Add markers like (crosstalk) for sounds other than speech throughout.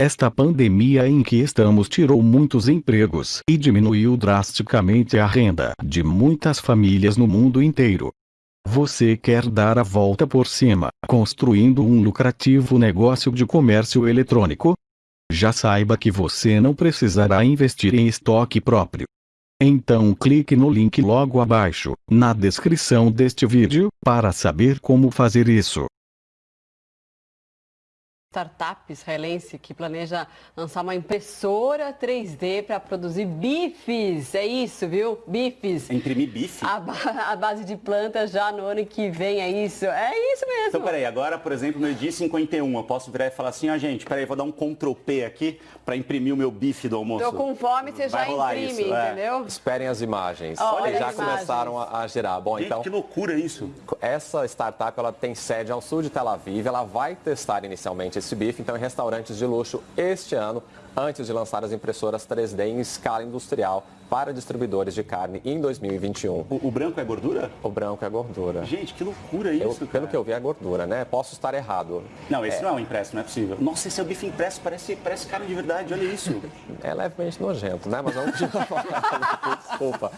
Esta pandemia em que estamos tirou muitos empregos e diminuiu drasticamente a renda de muitas famílias no mundo inteiro. Você quer dar a volta por cima, construindo um lucrativo negócio de comércio eletrônico? Já saiba que você não precisará investir em estoque próprio. Então clique no link logo abaixo, na descrição deste vídeo, para saber como fazer isso startup israelense que planeja lançar uma impressora 3D para produzir bifes. É isso, viu? Bifes. Imprimir bife? A, ba a, base de plantas já no ano que vem, é isso. É isso mesmo. Então, peraí, agora, por exemplo, no dia 51, eu posso virar e falar assim, ah, gente, peraí, vou dar um Ctrl P aqui para imprimir o meu bife do almoço. Tô com fome, você já imprime, isso, é. entendeu? Esperem as imagens. Olha, já começaram a, a, girar. Bom, gente, então... que loucura isso. Essa startup, ela tem sede ao sul de Tel Aviv, ela vai testar inicialmente esse bife, então, em restaurantes de luxo este ano, antes de lançar as impressoras 3D em escala industrial para distribuidores de carne em 2021. O, o, branco é gordura? O branco é gordura. Gente, que loucura isso, eu, Pelo que eu vi é gordura, né? Posso estar errado. Não, esse é... não é um impresso, não é possível. Nossa, esse é o bife impresso, parece, parece carne de verdade, olha isso. (laughs) é levemente nojento, né? Mas vamos (laughs) Desculpa.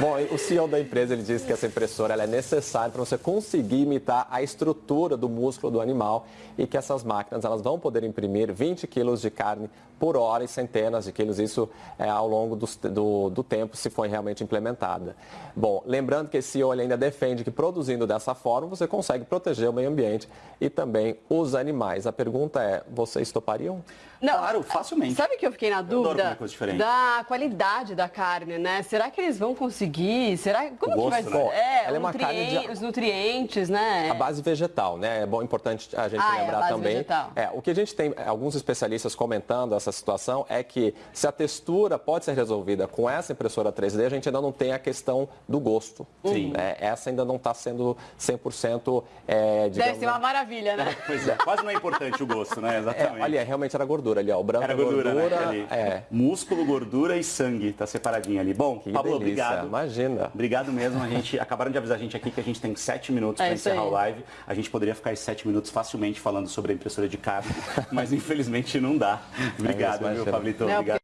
Bom, o CEO da empresa, ele disse que essa impressora é necessária para você conseguir imitar a estrutura do músculo do animal e que essas máquinas elas vão poder imprimir 20 quilos de carne por hora e centenas de quilos, isso é, ao longo do, do, do, tempo, se for realmente implementada. Bom, lembrando que esse CEO ainda defende que produzindo dessa forma, você consegue proteger o meio ambiente e também os animais. A pergunta é, vocês topariam? Não, claro, facilmente. Sabe que eu fiquei na dúvida da qualidade da carne, né? Será que eles vão conseguir? Será como gosto, que vai ser? É, ela é uma carne de... os nutrientes, né? A base vegetal, né? É bom importante a gente ah, lembrar é a base também. Vegetal. É, o que a gente tem alguns especialistas comentando essa situação é que se a textura pode ser resolvida com essa impressora 3D, a gente ainda não tem a questão do gosto. Sim. É, essa ainda não está sendo 100% é, digamos, Deve ser uma maravilha, né? (laughs) Pois é, quase não é importante o gosto, né? Exatamente. É, olha, realmente era gordura gordura ali, ó. O branco Era é gordura, gordura né? é. Músculo, gordura e sangue, tá separadinho ali. Bom, que Pablo, delícia. obrigado. Imagina. Obrigado mesmo. A gente acabaram de avisar a gente aqui que a gente tem sete minutos é para encerrar o live. A gente poderia ficar sete minutos facilmente falando sobre a impressora de carne, (laughs) mas infelizmente não dá. Obrigado, é isso, viu, Pablito? Não, obrigado.